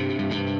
Musik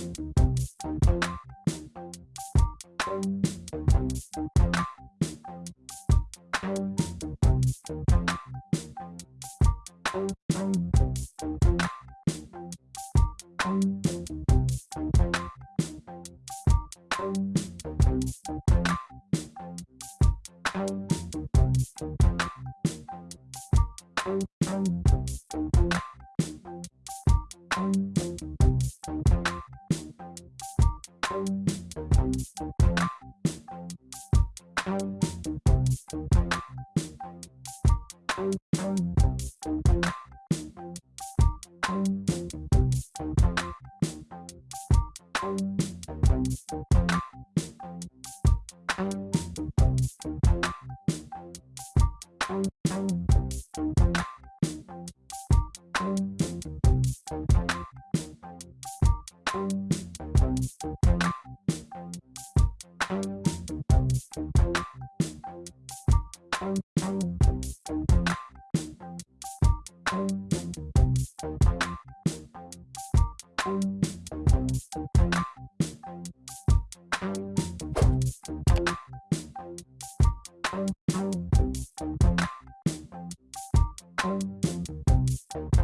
Thank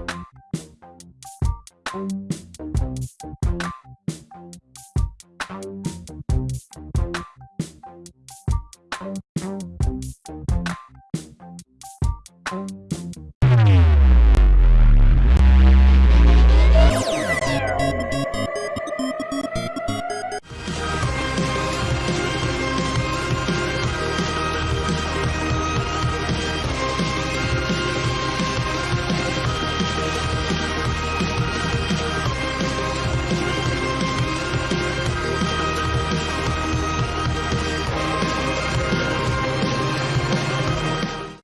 you.